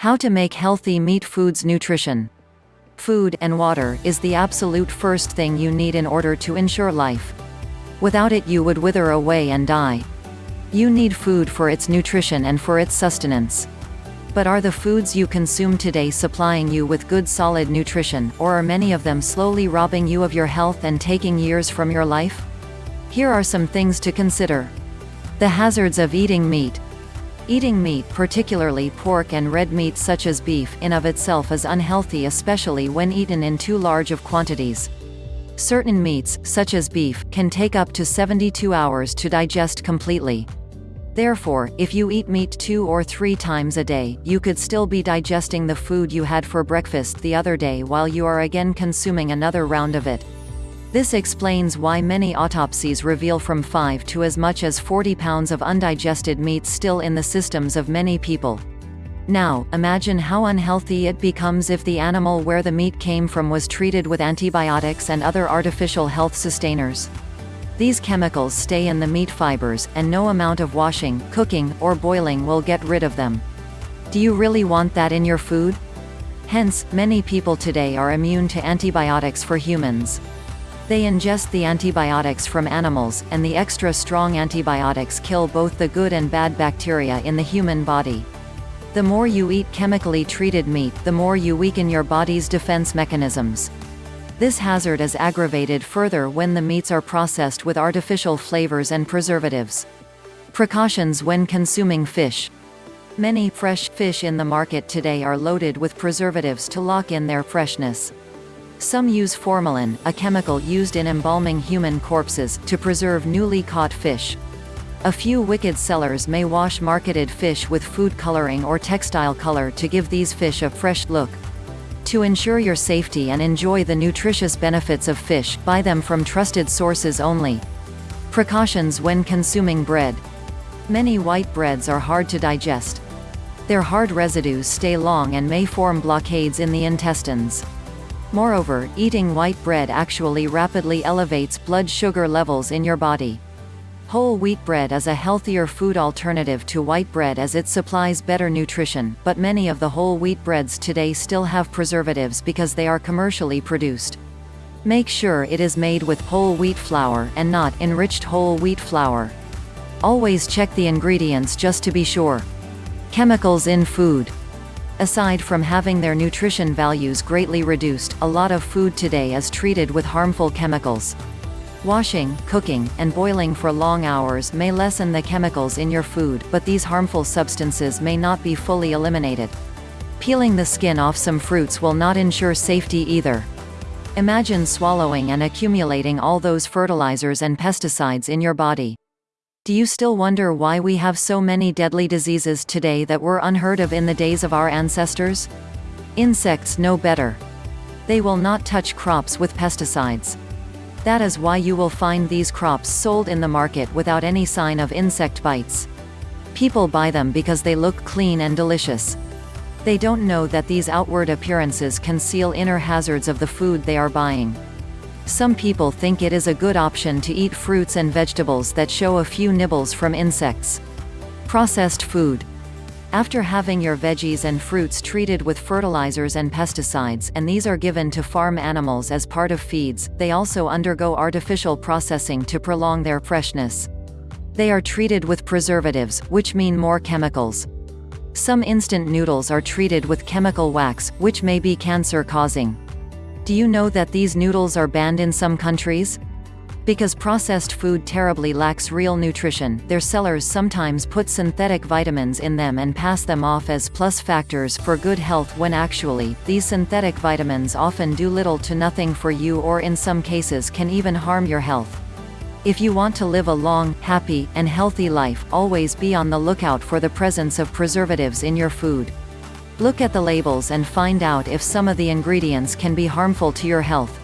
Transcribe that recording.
How to make healthy meat foods nutrition. Food and water is the absolute first thing you need in order to ensure life. Without it you would wither away and die. You need food for its nutrition and for its sustenance. But are the foods you consume today supplying you with good solid nutrition, or are many of them slowly robbing you of your health and taking years from your life? Here are some things to consider. The hazards of eating meat. Eating meat particularly pork and red meat such as beef in of itself is unhealthy especially when eaten in too large of quantities. Certain meats, such as beef, can take up to 72 hours to digest completely. Therefore, if you eat meat two or three times a day, you could still be digesting the food you had for breakfast the other day while you are again consuming another round of it. This explains why many autopsies reveal from 5 to as much as 40 pounds of undigested meat still in the systems of many people. Now, imagine how unhealthy it becomes if the animal where the meat came from was treated with antibiotics and other artificial health sustainers. These chemicals stay in the meat fibers, and no amount of washing, cooking, or boiling will get rid of them. Do you really want that in your food? Hence, many people today are immune to antibiotics for humans. They ingest the antibiotics from animals, and the extra strong antibiotics kill both the good and bad bacteria in the human body. The more you eat chemically treated meat, the more you weaken your body's defense mechanisms. This hazard is aggravated further when the meats are processed with artificial flavors and preservatives. Precautions when consuming fish. Many fresh fish in the market today are loaded with preservatives to lock in their freshness. Some use formalin, a chemical used in embalming human corpses, to preserve newly caught fish. A few wicked sellers may wash marketed fish with food coloring or textile color to give these fish a fresh look. To ensure your safety and enjoy the nutritious benefits of fish, buy them from trusted sources only. Precautions when consuming bread. Many white breads are hard to digest. Their hard residues stay long and may form blockades in the intestines. Moreover, eating white bread actually rapidly elevates blood sugar levels in your body. Whole wheat bread is a healthier food alternative to white bread as it supplies better nutrition, but many of the whole wheat breads today still have preservatives because they are commercially produced. Make sure it is made with whole wheat flour and not enriched whole wheat flour. Always check the ingredients just to be sure. Chemicals in food. Aside from having their nutrition values greatly reduced, a lot of food today is treated with harmful chemicals. Washing, cooking, and boiling for long hours may lessen the chemicals in your food, but these harmful substances may not be fully eliminated. Peeling the skin off some fruits will not ensure safety either. Imagine swallowing and accumulating all those fertilizers and pesticides in your body. Do you still wonder why we have so many deadly diseases today that were unheard of in the days of our ancestors? Insects know better. They will not touch crops with pesticides. That is why you will find these crops sold in the market without any sign of insect bites. People buy them because they look clean and delicious. They don't know that these outward appearances conceal inner hazards of the food they are buying. Some people think it is a good option to eat fruits and vegetables that show a few nibbles from insects. Processed food. After having your veggies and fruits treated with fertilizers and pesticides and these are given to farm animals as part of feeds, they also undergo artificial processing to prolong their freshness. They are treated with preservatives, which mean more chemicals. Some instant noodles are treated with chemical wax, which may be cancer-causing. Do you know that these noodles are banned in some countries? Because processed food terribly lacks real nutrition, their sellers sometimes put synthetic vitamins in them and pass them off as plus factors for good health when actually, these synthetic vitamins often do little to nothing for you or in some cases can even harm your health. If you want to live a long, happy, and healthy life, always be on the lookout for the presence of preservatives in your food. Look at the labels and find out if some of the ingredients can be harmful to your health.